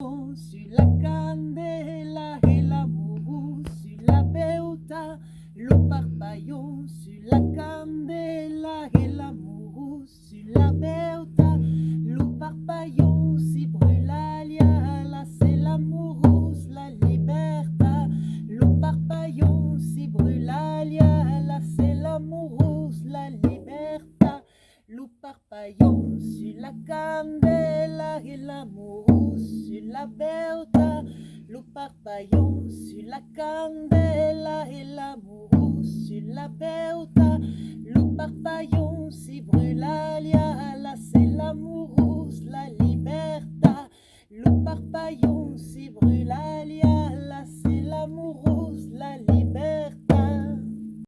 Sur la candela et l'amour, sur la beuta, le parpaillon, sur la candela et l'amour, sur la beuta, le parpaillon, si brûlalia, là c'est l'amour, la libertà, le parpaillon, si brûlalia, là c'est l'amour, la libertà, le parpaillon, sur la candela et l'amour, sur la Berta, le papillon sur la candela et l'amour sur la Berta, le papillon si brûlalia, la c'est l'amoureuse, la liberta, le papillon si brûlalia.